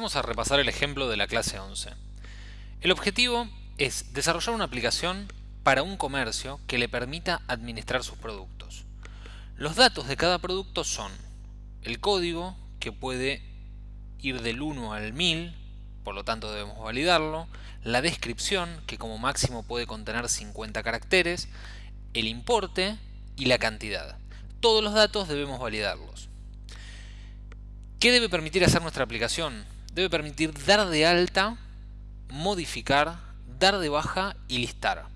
Pasemos a repasar el ejemplo de la clase 11. El objetivo es desarrollar una aplicación para un comercio que le permita administrar sus productos. Los datos de cada producto son el código, que puede ir del 1 al 1000, por lo tanto debemos validarlo, la descripción, que como máximo puede contener 50 caracteres, el importe y la cantidad. Todos los datos debemos validarlos. ¿Qué debe permitir hacer nuestra aplicación? Debe permitir dar de alta, modificar, dar de baja y listar.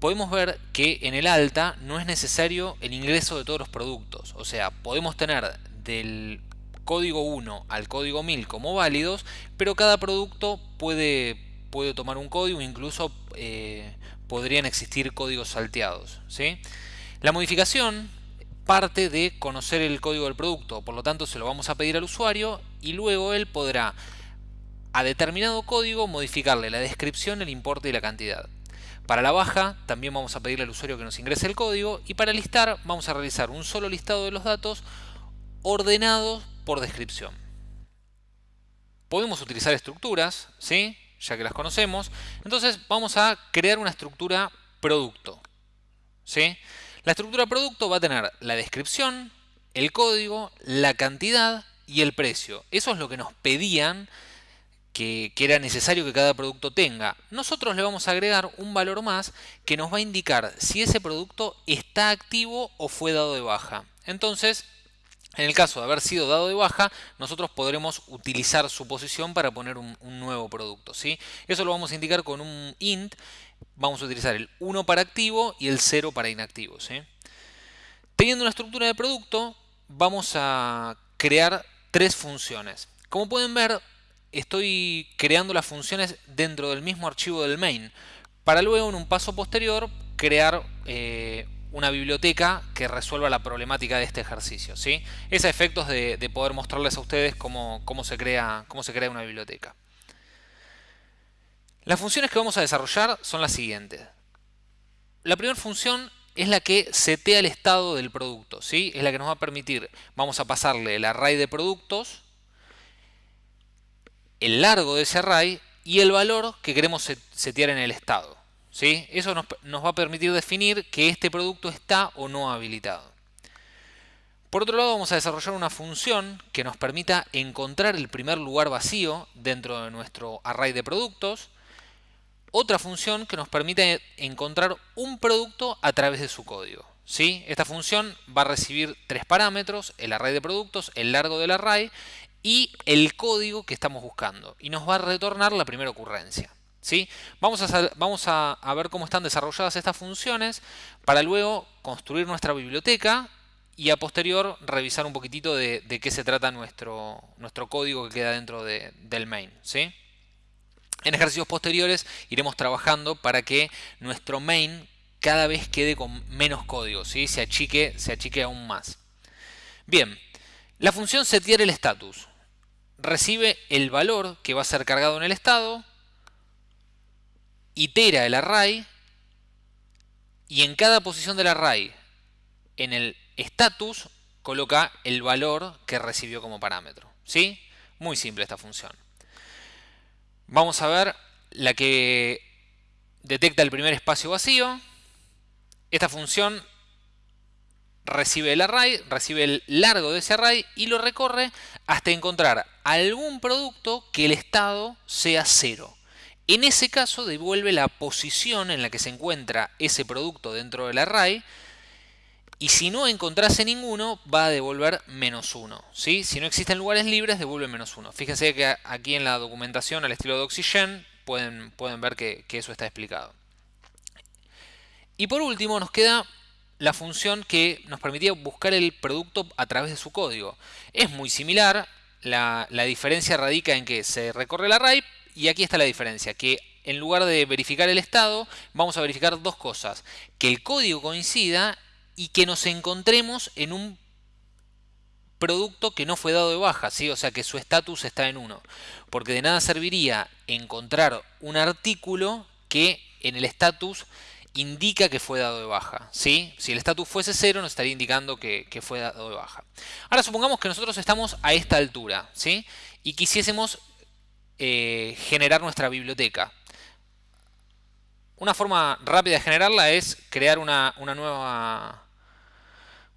Podemos ver que en el alta no es necesario el ingreso de todos los productos. O sea, podemos tener del código 1 al código 1000 como válidos, pero cada producto puede, puede tomar un código, incluso eh, podrían existir códigos salteados. ¿sí? La modificación parte de conocer el código del producto, por lo tanto se lo vamos a pedir al usuario y luego él podrá a determinado código modificarle la descripción, el importe y la cantidad. Para la baja también vamos a pedirle al usuario que nos ingrese el código y para listar vamos a realizar un solo listado de los datos ordenados por descripción. Podemos utilizar estructuras, ¿sí? ya que las conocemos. Entonces vamos a crear una estructura producto. ¿sí? La estructura producto va a tener la descripción, el código, la cantidad y el precio. Eso es lo que nos pedían que, era necesario que cada producto tenga. Nosotros le vamos a agregar un valor más que nos va a indicar si ese producto está activo o fue dado de baja. Entonces, en el caso de haber sido dado de baja, nosotros podremos utilizar su posición para poner un, nuevo producto. ¿sí? Eso lo vamos a indicar con un int vamos a utilizar el 1 para activo y el 0 para inactivo. Teniendo una estructura de producto, vamos a crear tres funciones. Como pueden ver, estoy creando las funciones dentro del mismo archivo del main, para luego en un paso posterior crear eh, una biblioteca que resuelva la problemática de este ejercicio. ¿sí? Es a efectos de, poder mostrarles a ustedes cómo, se crea, cómo se crea una biblioteca. Las funciones que vamos a desarrollar son las siguientes. La primera función es la que setea el estado del producto, ¿sí? Es la que nos va a permitir, vamos a pasarle el array de productos, el largo de ese array y el valor que queremos setear en el estado, ¿sí? Eso nos, nos va a permitir definir que este producto está o no habilitado. Por otro lado vamos a desarrollar una función que nos permita encontrar el primer lugar vacío dentro de nuestro array de productos otra función que nos permite encontrar un producto a través de su código. ¿sí? Esta función va a recibir tres parámetros, el array de productos, el largo del array y el código que estamos buscando. Y nos va a retornar la primera ocurrencia. ¿sí? Vamos, a, vamos a, ver cómo están desarrolladas estas funciones para luego construir nuestra biblioteca y a posterior revisar un poquitito de, qué se trata nuestro, nuestro código que queda dentro del main. ¿sí? En ejercicios posteriores iremos trabajando para que nuestro main cada vez quede con menos código, ¿sí? se, achique, se achique aún más. Bien, la función setear el status recibe el valor que va a ser cargado en el estado, itera el array y en cada posición del array en el status coloca el valor que recibió como parámetro. ¿sí? Muy simple esta función. Vamos a ver la que detecta el primer espacio vacío. Esta función recibe el array, recibe el largo de ese array y lo recorre hasta encontrar algún producto que el estado sea cero. En ese caso devuelve la posición en la que se encuentra ese producto dentro del array y si no encontrase ninguno, va a devolver menos 1. ¿sí? Si no existen lugares libres, devuelve menos 1. Fíjense que aquí en la documentación al estilo de Oxygen pueden, pueden ver que, eso está explicado. Y por último nos queda la función que nos permitía buscar el producto a través de su código. Es muy similar, la, la diferencia radica en que se recorre el array y aquí está la diferencia, que en lugar de verificar el estado, vamos a verificar dos cosas. Que el código coincida y que nos encontremos en un producto que no fue dado de baja, ¿sí? o sea que su estatus está en 1. Porque de nada serviría encontrar un artículo que en el estatus indica que fue dado de baja. ¿sí? Si el estatus fuese 0 nos estaría indicando que, fue dado de baja. Ahora supongamos que nosotros estamos a esta altura ¿sí? y quisiésemos eh, generar nuestra biblioteca. Una forma rápida de generarla es crear una, nueva,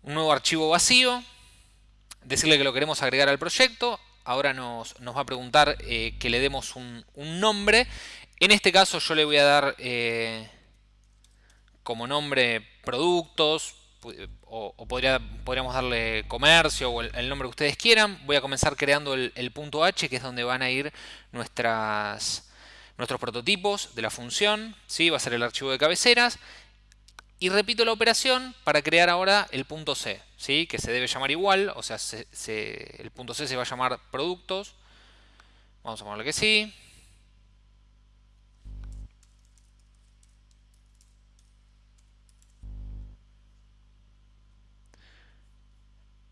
un nuevo archivo vacío, decirle que lo queremos agregar al proyecto, ahora nos, va a preguntar eh, que le demos un, nombre. En este caso yo le voy a dar eh, como nombre productos, o, podría, podríamos darle comercio o el, nombre que ustedes quieran. Voy a comenzar creando el, punto H, que es donde van a ir nuestros prototipos de la función. ¿sí? Va a ser el archivo de cabeceras. Y repito la operación para crear ahora el punto C, ¿sí? que se debe llamar igual, o sea, el punto C se va a llamar productos. Vamos a ponerle que sí.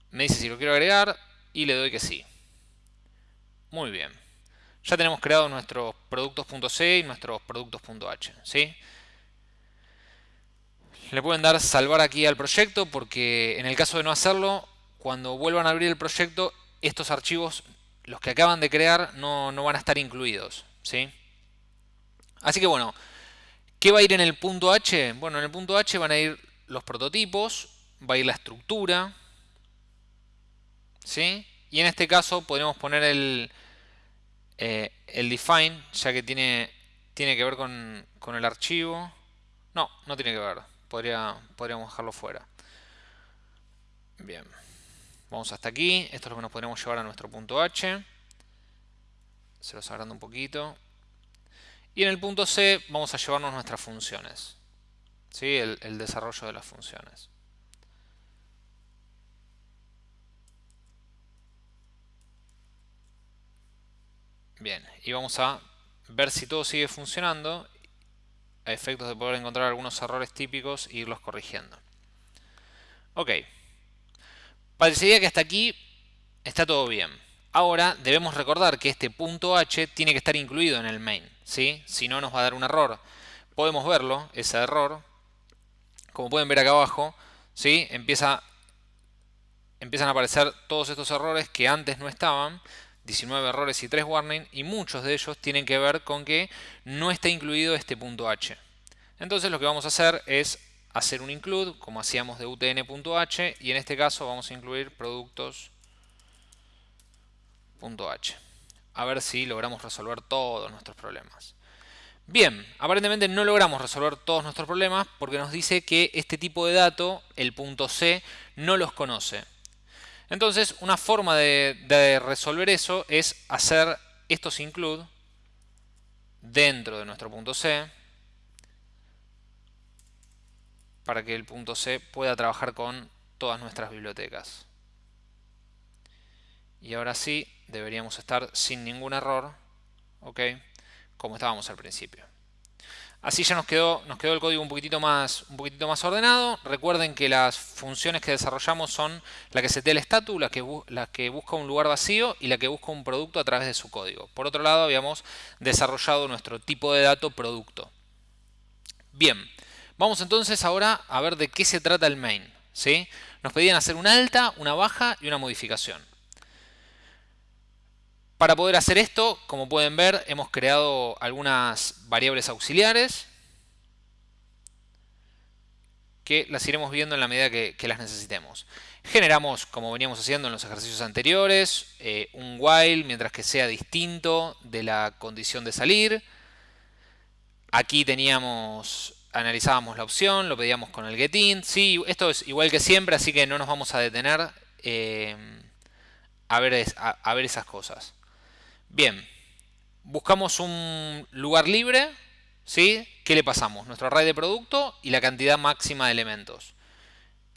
Me dice si lo quiero agregar y le doy que sí. Muy bien. Ya tenemos creado nuestros productos.c y nuestros productos.h. ¿sí? Le pueden dar salvar aquí al proyecto porque en el caso de no hacerlo, cuando vuelvan a abrir el proyecto, estos archivos, los que acaban de crear, no, van a estar incluidos. ¿sí? Así que bueno, ¿qué va a ir en el punto H? Bueno, en el punto H van a ir los prototipos, va a ir la estructura, ¿sí? Y en este caso podríamos poner el, eh, el define, ya que tiene, tiene que ver con, con, el archivo. No, no tiene que ver. Podría, podríamos dejarlo fuera. Bien. Vamos hasta aquí. Esto es lo que nos podríamos llevar a nuestro punto H. Se los agrando un poquito. Y en el punto C vamos a llevarnos nuestras funciones. ¿Sí? el desarrollo de las funciones. Bien, y vamos a ver si todo sigue funcionando a efectos de poder encontrar algunos errores típicos e irlos corrigiendo. Ok, parecería que hasta aquí está todo bien. Ahora debemos recordar que este punto H tiene que estar incluido en el main, ¿sí? si no nos va a dar un error. Podemos verlo, ese error, como pueden ver acá abajo, ¿sí? Empieza, empiezan a aparecer todos estos errores que antes no estaban 19 errores y 3 warnings y muchos de ellos tienen que ver con que no está incluido este punto H. Entonces lo que vamos a hacer es hacer un include como hacíamos de utn.h y en este caso vamos a incluir productos.h. A ver si logramos resolver todos nuestros problemas. Bien, aparentemente no logramos resolver todos nuestros problemas porque nos dice que este tipo de dato, el punto C, no los conoce. Entonces, una forma de, resolver eso es hacer estos include dentro de nuestro punto C para que el punto C pueda trabajar con todas nuestras bibliotecas. Y ahora sí, deberíamos estar sin ningún error, ¿ok? Como estábamos al principio. Así ya nos quedó, nos quedó el código un poquitito, más, ordenado. Recuerden que las funciones que desarrollamos son la que setea el status, la que, la que busca un lugar vacío y la que busca un producto a través de su código. Por otro lado, habíamos desarrollado nuestro tipo de dato producto. Bien, vamos entonces ahora a ver de qué se trata el main. ¿sí? Nos pedían hacer una alta, una baja y una modificación. Para poder hacer esto, como pueden ver, hemos creado algunas variables auxiliares que las iremos viendo en la medida que, las necesitemos. Generamos, como veníamos haciendo en los ejercicios anteriores, eh, un while mientras que sea distinto de la condición de salir. Aquí teníamos, analizábamos la opción, lo pedíamos con el getIn. Sí, esto es igual que siempre, así que no nos vamos a detener eh, a, ver, a ver esas cosas. Bien, buscamos un lugar libre, ¿sí? ¿Qué le pasamos? Nuestro array de producto y la cantidad máxima de elementos.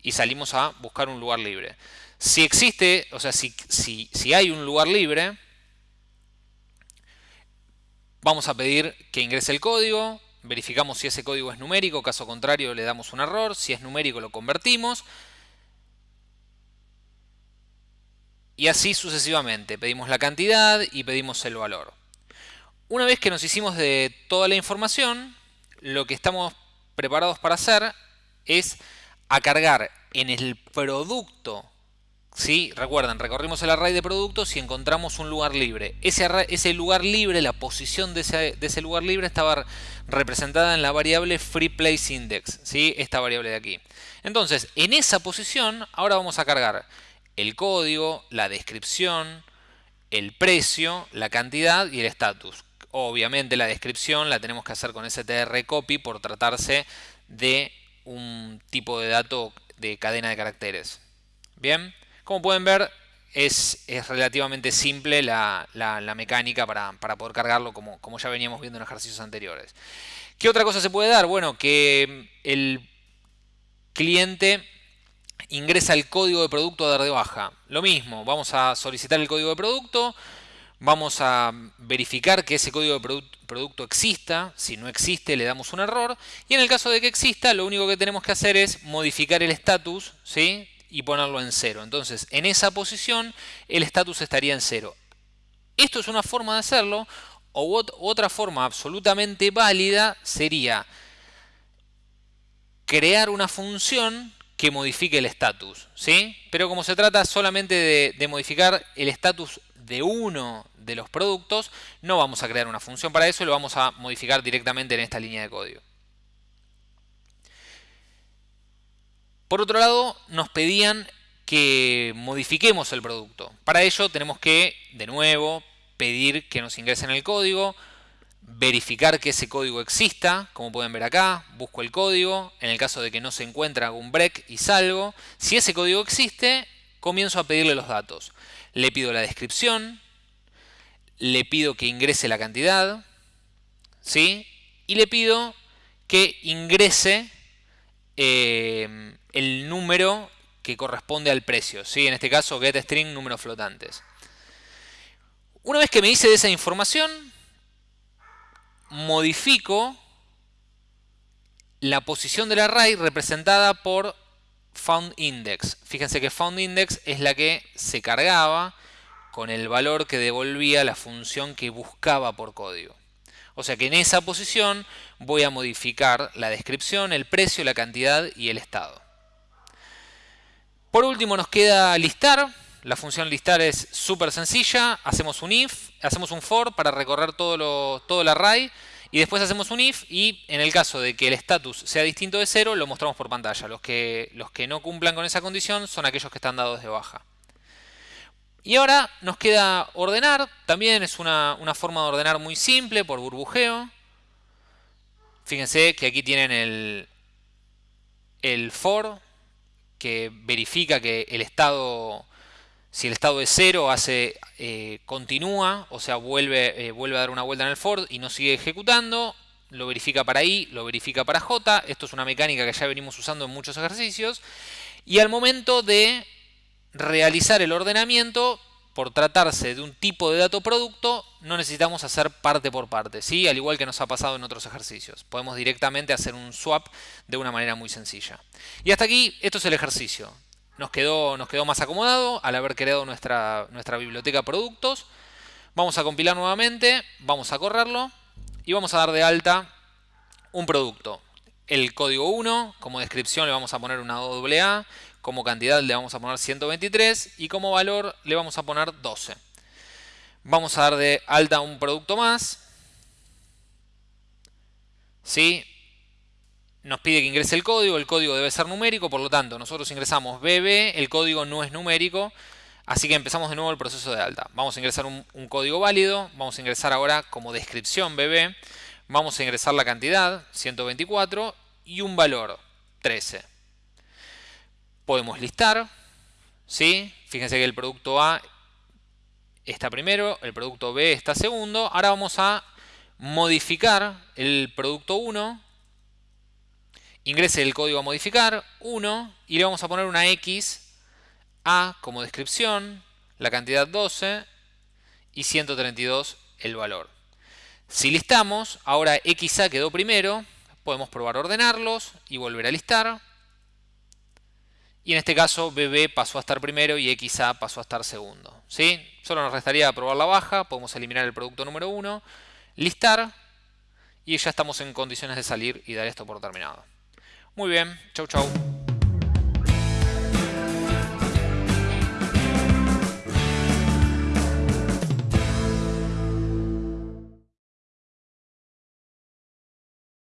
Y salimos a buscar un lugar libre. Si existe, o sea, si, si hay un lugar libre, vamos a pedir que ingrese el código, verificamos si ese código es numérico, caso contrario le damos un error, si es numérico lo convertimos, Y así sucesivamente. Pedimos la cantidad y pedimos el valor. Una vez que nos hicimos de toda la información, lo que estamos preparados para hacer es a cargar en el producto ¿sí? Recuerden, recorrimos el array de productos y encontramos un lugar libre. Ese, ese lugar libre, la posición de ese, lugar libre estaba representada en la variable FreePlaceIndex, ¿sí? esta variable de aquí. Entonces, en esa posición, ahora vamos a cargar el código, la descripción, el precio, la cantidad y el estatus. Obviamente la descripción la tenemos que hacer con strcopy por tratarse de un tipo de dato de cadena de caracteres. Bien, como pueden ver es, relativamente simple la, mecánica para, poder cargarlo como, como ya veníamos viendo en ejercicios anteriores. ¿Qué otra cosa se puede dar? Bueno, que el cliente ingresa el código de producto a dar de baja. Lo mismo, vamos a solicitar el código de producto, vamos a verificar que ese código de producto exista, si no existe le damos un error, y en el caso de que exista lo único que tenemos que hacer es modificar el estatus ¿sí? y ponerlo en cero. Entonces en esa posición el estatus estaría en cero. Esto es una forma de hacerlo, o otra forma absolutamente válida sería crear una función que modifique el estatus, ¿sí? Pero como se trata solamente de, modificar el estatus de uno de los productos, no vamos a crear una función para eso lo vamos a modificar directamente en esta línea de código. Por otro lado, nos pedían que modifiquemos el producto. Para ello tenemos que, de nuevo, pedir que nos ingresen el código, verificar que ese código exista, como pueden ver acá, busco el código, en el caso de que no se encuentre algún break y salgo. Si ese código existe, comienzo a pedirle los datos. Le pido la descripción, le pido que ingrese la cantidad, ¿sí? y le pido que ingrese eh, el número que corresponde al precio, ¿sí? en este caso getString números flotantes. Una vez que me hice de esa información, modifico la posición del array representada por foundIndex. Fíjense que foundIndex es la que se cargaba con el valor que devolvía la función que buscaba por código. O sea que en esa posición voy a modificar la descripción, el precio, la cantidad y el estado. Por último nos queda listar. La función listar es súper sencilla. Hacemos un if, hacemos un for para recorrer todo, todo el array. Y después hacemos un if y en el caso de que el status sea distinto de cero, lo mostramos por pantalla. Los que, los que no cumplan con esa condición son aquellos que están dados de baja. Y ahora nos queda ordenar. También es una, una forma de ordenar muy simple por burbujeo. Fíjense que aquí tienen el, el for que verifica que el estado si el estado es cero, hace, eh, continúa, o sea, vuelve, eh, vuelve a dar una vuelta en el for y no sigue ejecutando. Lo verifica para i, lo verifica para j. Esto es una mecánica que ya venimos usando en muchos ejercicios. Y al momento de realizar el ordenamiento, por tratarse de un tipo de dato producto, no necesitamos hacer parte por parte, ¿sí? al igual que nos ha pasado en otros ejercicios. Podemos directamente hacer un swap de una manera muy sencilla. Y hasta aquí, esto es el ejercicio nos quedó, nos quedó más acomodado al haber creado nuestra, nuestra biblioteca productos. Vamos a compilar nuevamente, vamos a correrlo y vamos a dar de alta un producto. El código 1, como descripción le vamos a poner una AA, como cantidad le vamos a poner 123 y como valor le vamos a poner 12. Vamos a dar de alta un producto más. ¿Sí? Nos pide que ingrese el código, el código debe ser numérico, por lo tanto nosotros ingresamos BB, el código no es numérico, así que empezamos de nuevo el proceso de alta. Vamos a ingresar un, código válido, vamos a ingresar ahora como descripción BB, vamos a ingresar la cantidad, 124, y un valor, 13. Podemos listar, ¿sí? fíjense que el producto A está primero, el producto B está segundo, ahora vamos a modificar el producto 1 ingrese el código a modificar, 1, y le vamos a poner una X, A como descripción, la cantidad 12 y 132 el valor. Si listamos, ahora XA quedó primero, podemos probar ordenarlos y volver a listar. Y en este caso BB pasó a estar primero y XA pasó a estar segundo. ¿sí? Solo nos restaría probar la baja, podemos eliminar el producto número 1, listar y ya estamos en condiciones de salir y dar esto por terminado. Muy bien, chau chau.